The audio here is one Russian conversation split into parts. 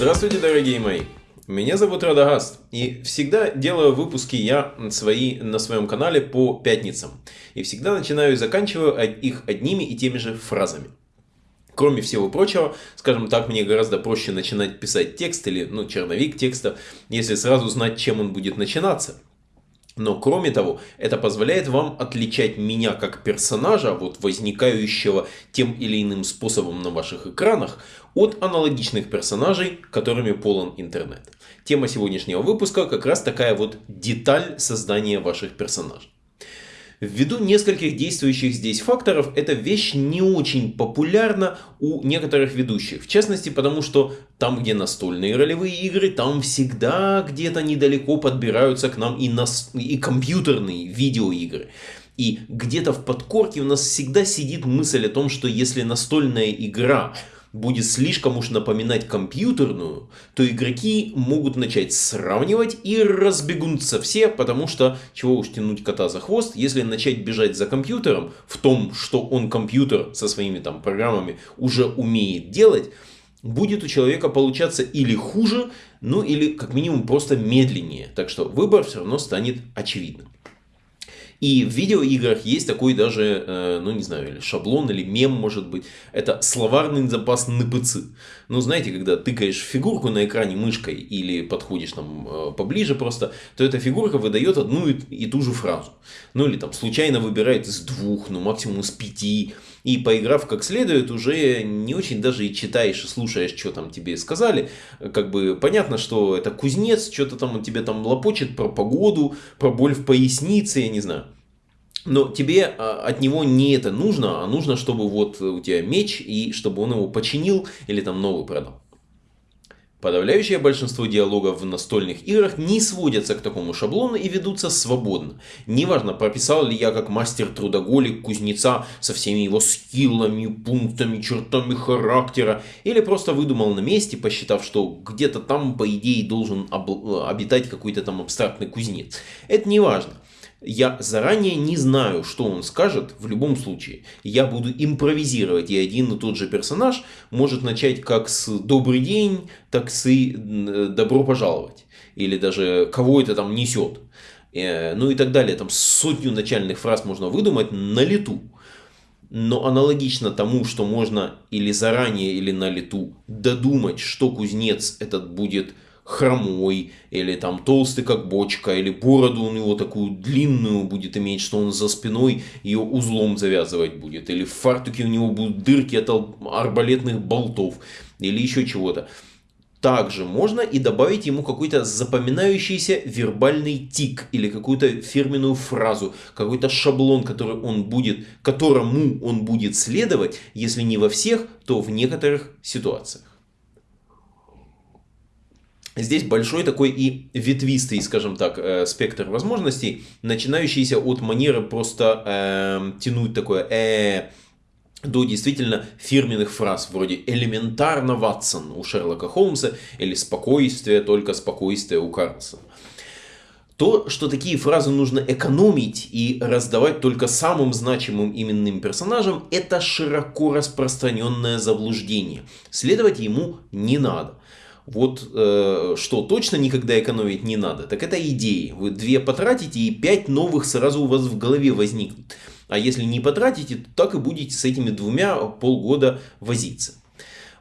Здравствуйте, дорогие мои! Меня зовут Радагаст, и всегда делаю выпуски я свои на своем канале по пятницам. И всегда начинаю и заканчиваю их одними и теми же фразами. Кроме всего прочего, скажем так, мне гораздо проще начинать писать текст или ну, черновик текста, если сразу знать, чем он будет начинаться. Но кроме того, это позволяет вам отличать меня как персонажа, вот возникающего тем или иным способом на ваших экранах, от аналогичных персонажей, которыми полон интернет. Тема сегодняшнего выпуска как раз такая вот деталь создания ваших персонажей. Ввиду нескольких действующих здесь факторов, эта вещь не очень популярна у некоторых ведущих. В частности, потому что там, где настольные ролевые игры, там всегда где-то недалеко подбираются к нам и, нас... и компьютерные видеоигры. И где-то в подкорке у нас всегда сидит мысль о том, что если настольная игра будет слишком уж напоминать компьютерную, то игроки могут начать сравнивать и разбегутся все, потому что чего уж тянуть кота за хвост, если начать бежать за компьютером в том, что он компьютер со своими там программами уже умеет делать, будет у человека получаться или хуже, ну или как минимум просто медленнее. Так что выбор все равно станет очевидным. И в видеоиграх есть такой даже, э, ну не знаю, или шаблон, или мем может быть. Это словарный запас НПЦ. Ну знаете, когда тыкаешь фигурку на экране мышкой или подходишь там э, поближе просто, то эта фигурка выдает одну и ту же фразу. Ну или там случайно выбирает из двух, ну максимум из пяти. И поиграв как следует, уже не очень даже и читаешь и слушаешь, что там тебе сказали. Как бы понятно, что это кузнец, что-то там он тебе там лопочет про погоду, про боль в пояснице, я не знаю. Но тебе а, от него не это нужно, а нужно, чтобы вот у тебя меч, и чтобы он его починил или там новый продал. Подавляющее большинство диалогов в настольных играх не сводятся к такому шаблону и ведутся свободно. Неважно, прописал ли я как мастер-трудоголик кузнеца со всеми его скиллами, пунктами, чертами характера, или просто выдумал на месте, посчитав, что где-то там, по идее, должен обитать какой-то там абстрактный кузнец. Это не важно. Я заранее не знаю, что он скажет в любом случае. Я буду импровизировать, и один и тот же персонаж может начать как с «добрый день», так с «добро пожаловать». Или даже «кого это там несет». Э, ну и так далее. Там сотню начальных фраз можно выдумать на лету. Но аналогично тому, что можно или заранее, или на лету додумать, что кузнец этот будет хромой, или там толстый как бочка, или бороду у него такую длинную будет иметь, что он за спиной ее узлом завязывать будет, или в фартуке у него будут дырки от арбалетных болтов, или еще чего-то. Также можно и добавить ему какой-то запоминающийся вербальный тик или какую-то фирменную фразу, какой-то шаблон, который он будет, которому он будет следовать, если не во всех, то в некоторых ситуациях. Здесь большой такой и ветвистый, скажем так, э, спектр возможностей, начинающийся от манеры просто э, тянуть такое э, до действительно фирменных фраз, вроде «элементарно, Ватсон» у Шерлока Холмса или «спокойствие, только спокойствие» у Карлсона. То, что такие фразы нужно экономить и раздавать только самым значимым именным персонажам, это широко распространенное заблуждение. Следовать ему не надо. Вот э, что точно никогда экономить не надо, так это идеи. Вы две потратите и пять новых сразу у вас в голове возникнут. А если не потратите, то так и будете с этими двумя полгода возиться.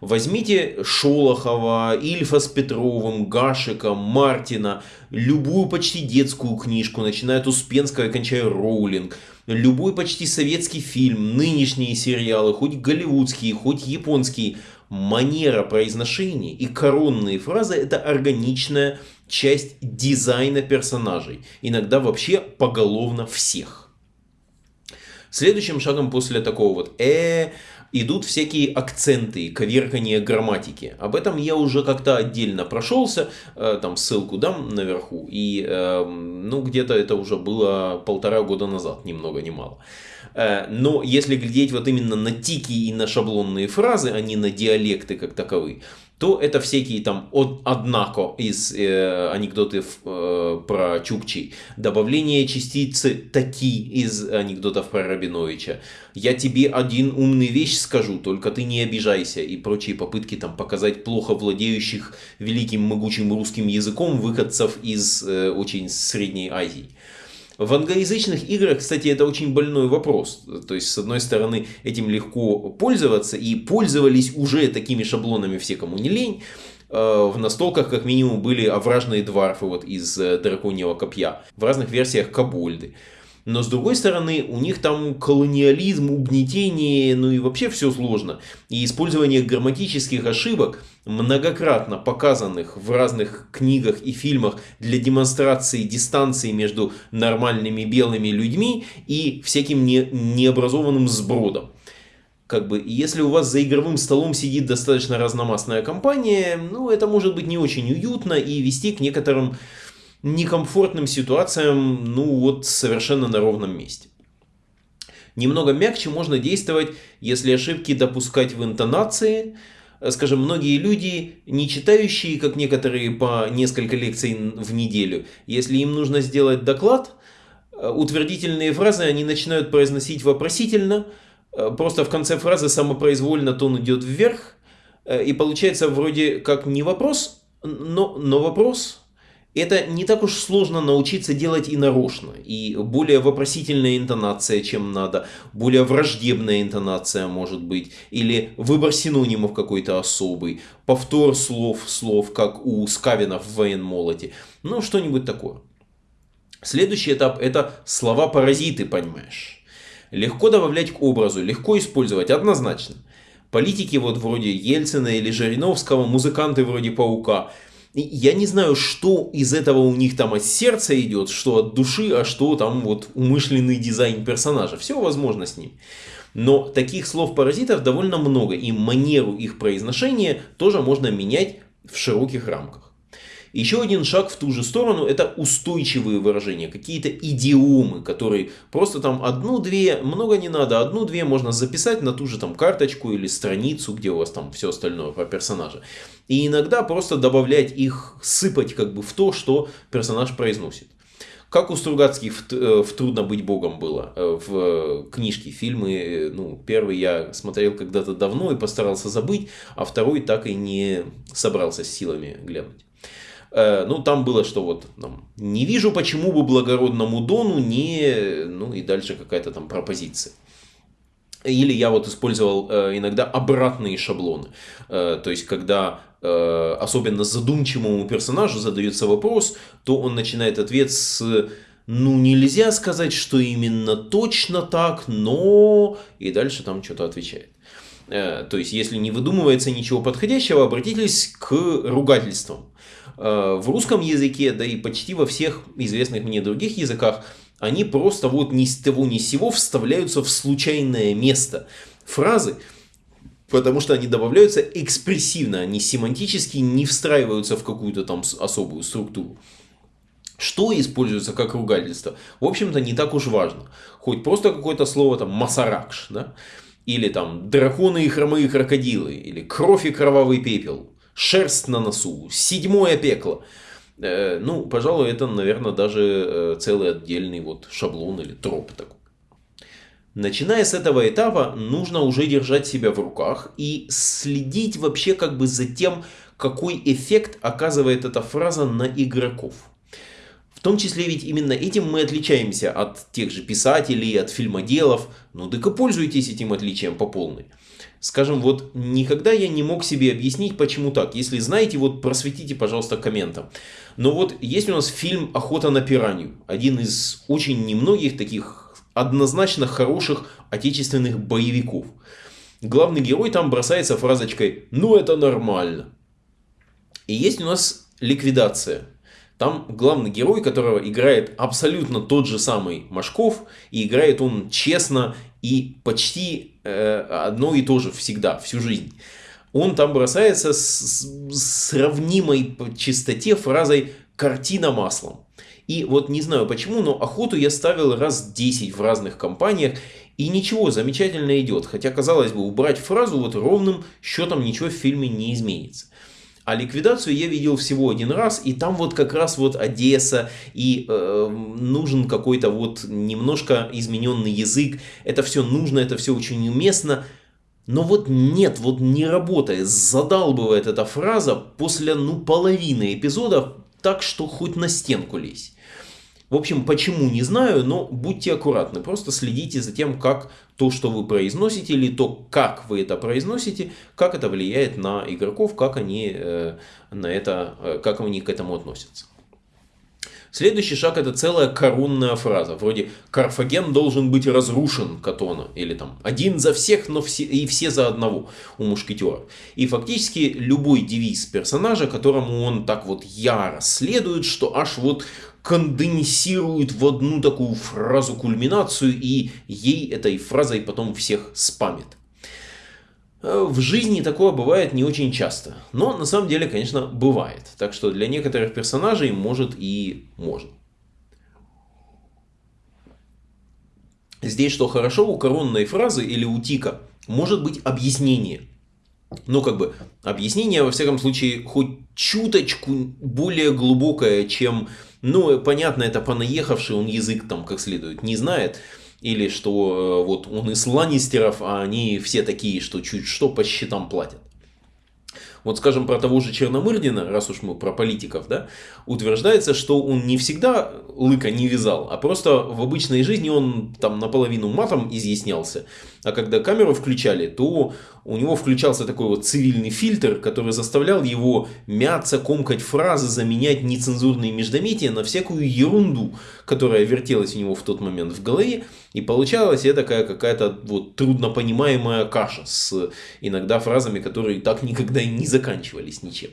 Возьмите Шолохова, Ильфа с Петровым, Гашика, Мартина, любую почти детскую книжку, начиная от Успенского и кончая Роулинг, любой почти советский фильм, нынешние сериалы, хоть голливудские, хоть японские – манера произношения и коронные фразы это органичная часть дизайна персонажей. Иногда вообще поголовно всех. Следующим шагом после такого вот «э» идут всякие акценты, коверкание грамматики. Об этом я уже как-то отдельно прошелся, э, там ссылку дам наверху. И эм, ну где-то это уже было полтора года назад, ни много ни мало. Э, но если глядеть вот именно на тики и на шаблонные фразы, а не на диалекты как таковые, то это всякие там от, однако из э, анекдотов э, про Чукчи, добавление частицы таки из анекдотов про Рабиновича, я тебе один умный вещь скажу, только ты не обижайся и прочие попытки там показать плохо владеющих великим могучим русским языком выходцев из э, очень Средней Азии. В англоязычных играх, кстати, это очень больной вопрос. То есть, с одной стороны, этим легко пользоваться, и пользовались уже такими шаблонами все, кому не лень. Э, в настолках, как минимум, были овражные дварфы вот из э, драконьего копья. В разных версиях кобольды. Но с другой стороны, у них там колониализм, угнетение, ну и вообще все сложно. И использование грамматических ошибок, многократно показанных в разных книгах и фильмах для демонстрации дистанции между нормальными белыми людьми и всяким не, необразованным сбродом. Как бы, если у вас за игровым столом сидит достаточно разномастная компания, ну, это может быть не очень уютно и вести к некоторым некомфортным ситуациям, ну вот совершенно на ровном месте. Немного мягче можно действовать, если ошибки допускать в интонации. Скажем, многие люди, не читающие, как некоторые, по несколько лекций в неделю, если им нужно сделать доклад, утвердительные фразы они начинают произносить вопросительно, просто в конце фразы самопроизвольно тон идет вверх, и получается вроде как не вопрос, но, но вопрос, это не так уж сложно научиться делать и нарочно. И более вопросительная интонация, чем надо, более враждебная интонация может быть, или выбор синонимов какой-то особый, повтор слов, слов, как у Скавина в военмолоте, ну что-нибудь такое. Следующий этап это слова-паразиты, понимаешь. Легко добавлять к образу, легко использовать, однозначно. Политики вот вроде Ельцина или Жириновского, музыканты вроде Паука – я не знаю, что из этого у них там от сердца идет, что от души, а что там вот умышленный дизайн персонажа. Все возможно с ним. Но таких слов-паразитов довольно много, и манеру их произношения тоже можно менять в широких рамках. Еще один шаг в ту же сторону это устойчивые выражения, какие-то идиомы, которые просто там одну-две, много не надо, одну-две можно записать на ту же там карточку или страницу, где у вас там все остальное про персонажа. И иногда просто добавлять их, сыпать как бы в то, что персонаж произносит. Как у Стругацких в, э, «Трудно быть богом» было э, в книжке, фильмы. Э, ну, первый я смотрел когда-то давно и постарался забыть, а второй так и не собрался с силами глянуть. Э, ну, там было, что вот, там, не вижу, почему бы благородному Дону не, ну, и дальше какая-то там пропозиция. Или я вот использовал э, иногда обратные шаблоны. Э, то есть, когда э, особенно задумчивому персонажу задается вопрос, то он начинает ответ с ну, нельзя сказать, что именно точно так, но... И дальше там что-то отвечает. Э, то есть, если не выдумывается ничего подходящего, обратитесь к ругательствам. Э, в русском языке, да и почти во всех известных мне других языках, они просто вот ни с того ни с сего вставляются в случайное место. Фразы, потому что они добавляются экспрессивно, они семантически не встраиваются в какую-то там особую структуру. Что используется как ругательство? В общем-то, не так уж важно. Хоть просто какое-то слово там масаракш, да? Или там драконы и хромые крокодилы, или кровь и кровавый пепел шерсть на носу, седьмое пекло. Э, ну, пожалуй, это, наверное, даже э, целый отдельный вот шаблон или троп такой. Начиная с этого этапа, нужно уже держать себя в руках и следить вообще как бы за тем, какой эффект оказывает эта фраза на игроков. В том числе ведь именно этим мы отличаемся от тех же писателей, от фильмоделов. Ну так и пользуйтесь этим отличием по полной. Скажем, вот никогда я не мог себе объяснить, почему так. Если знаете, вот просветите, пожалуйста, комментом. Но вот есть у нас фильм «Охота на пиранью». Один из очень немногих таких однозначно хороших отечественных боевиков. Главный герой там бросается фразочкой «Ну это нормально». И есть у нас ликвидация. Там главный герой, которого играет абсолютно тот же самый Машков, и играет он честно и почти э, одно и то же всегда, всю жизнь. Он там бросается с, с сравнимой по чистоте фразой «картина маслом». И вот не знаю почему, но охоту я ставил раз 10 в разных компаниях, И ничего, замечательно идет. Хотя, казалось бы, убрать фразу вот ровным счетом ничего в фильме не изменится. А ликвидацию я видел всего один раз, и там вот как раз вот Одесса, и э, нужен какой-то вот немножко измененный язык. Это все нужно, это все очень уместно. Но вот нет, вот не работает, задалбывает эта фраза после ну половины эпизодов, так что хоть на стенку лезь. В общем, почему не знаю, но будьте аккуратны. Просто следите за тем, как то, что вы произносите, или то, как вы это произносите, как это влияет на игроков, как они, э, на это, э, как они к этому относятся. Следующий шаг это целая коронная фраза, вроде «Карфаген должен быть разрушен, Катона», или там «Один за всех, но все, и все за одного» у мушкетеров. И фактически любой девиз персонажа, которому он так вот яро следует, что аж вот конденсирует в одну такую фразу кульминацию и ей этой фразой потом всех спамит. Э, в жизни такое бывает не очень часто, но на самом деле, конечно, бывает. Так что для некоторых персонажей может и можно. Здесь что хорошо, у коронной фразы или у тика может быть объяснение. Ну, как бы, объяснение, во всяком случае, хоть чуточку более глубокое, чем ну, понятно, это понаехавший, он язык там как следует не знает. Или что э, вот он из Ланнистеров, а они все такие, что чуть что по счетам платят. Вот скажем про того же Черномырдина, раз уж мы про политиков, да, утверждается, что он не всегда лыка не вязал, а просто в обычной жизни он там наполовину матом изъяснялся. А когда камеру включали, то у него включался такой вот цивильный фильтр, который заставлял его мяться, комкать фразы, заменять нецензурные междометия на всякую ерунду, которая вертелась у него в тот момент в голове. И получалась я такая какая-то вот труднопонимаемая каша с иногда фразами, которые так никогда и не заканчивались ничем.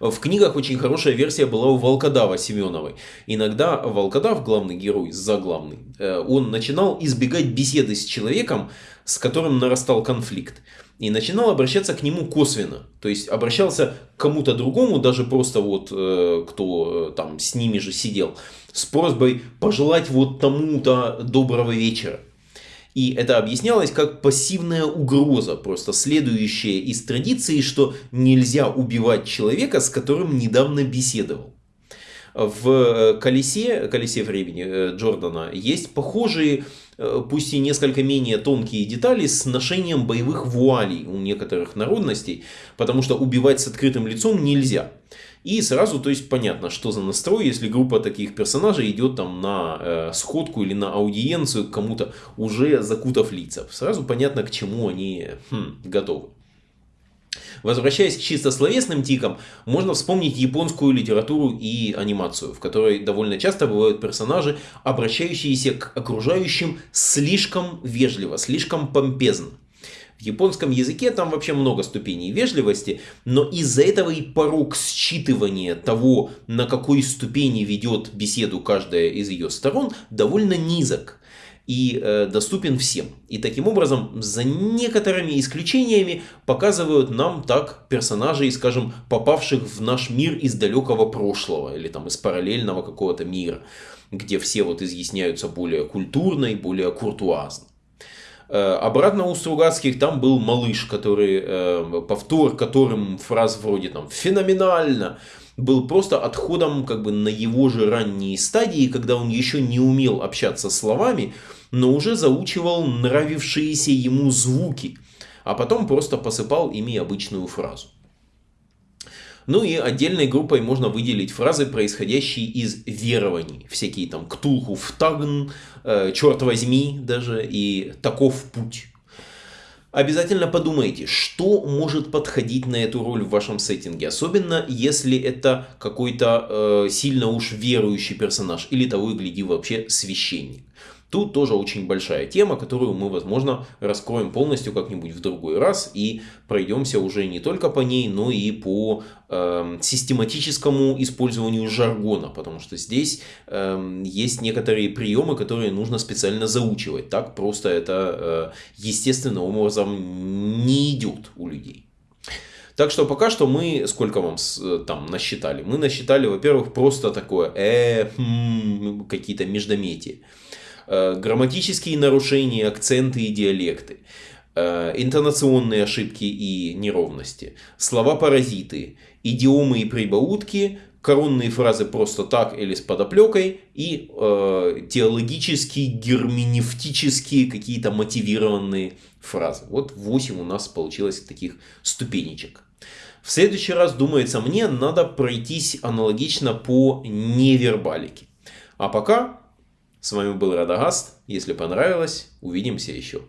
В книгах очень хорошая версия была у Волкодава Семеновой. Иногда Волкодав, главный герой, заглавный, э, он начинал избегать беседы с человеком, с которым нарастал конфликт. И начинал обращаться к нему косвенно. То есть обращался к кому-то другому, даже просто вот э, кто э, там с ними же сидел, с просьбой пожелать вот тому-то доброго вечера. И это объяснялось как пассивная угроза, просто следующая из традиции, что нельзя убивать человека, с которым недавно беседовал. В э, колесе, колесе времени э, Джордана есть похожие, э, пусть и несколько менее тонкие детали с ношением боевых вуалей у некоторых народностей, потому что убивать с открытым лицом нельзя. И сразу, то есть, понятно, что за настрой, если группа таких персонажей идет там на э, сходку или на аудиенцию к кому-то, уже закутав лица. Сразу понятно, к чему они хм, готовы. Возвращаясь к чисто словесным тикам, можно вспомнить японскую литературу и анимацию, в которой довольно часто бывают персонажи, обращающиеся к окружающим слишком вежливо, слишком помпезно. В японском языке там вообще много ступеней вежливости, но из-за этого и порог считывания того, на какой ступени ведет беседу каждая из ее сторон, довольно низок и э, доступен всем. И таким образом, за некоторыми исключениями, показывают нам так персонажей, скажем, попавших в наш мир из далекого прошлого или там из параллельного какого-то мира, где все вот изъясняются более культурно и более куртуазно. Э, обратно у Стругацких там был малыш, который, э, повтор которым фраз вроде там «феноменально», был просто отходом как бы на его же ранние стадии, когда он еще не умел общаться словами, но уже заучивал нравившиеся ему звуки, а потом просто посыпал ими обычную фразу. Ну и отдельной группой можно выделить фразы, происходящие из верований. Всякие там «ктулху втагн», э, «черт возьми» даже и «таков путь». Обязательно подумайте, что может подходить на эту роль в вашем сеттинге. Особенно, если это какой-то э, сильно уж верующий персонаж. Или того и гляди вообще священник. Тут тоже очень большая тема, которую мы, возможно, раскроем полностью как-нибудь в другой раз и пройдемся уже не только по ней, но и по э, систематическому использованию жаргона, потому что здесь э, есть некоторые приемы, которые нужно специально заучивать. Так просто это э, естественным образом не идет у людей. Так что пока что мы, сколько вам э, там насчитали? Мы насчитали, во-первых, просто такое, э, хм, какие-то междометия. Э, грамматические нарушения, акценты и диалекты, э, интонационные ошибки и неровности, слова-паразиты, идиомы и прибаутки, коронные фразы просто так или с подоплекой и э, теологические, герменевтические какие-то мотивированные фразы. Вот 8 у нас получилось таких ступенечек. В следующий раз, думается мне, надо пройтись аналогично по невербалике. А пока, с вами был Радагаст. Если понравилось, увидимся еще.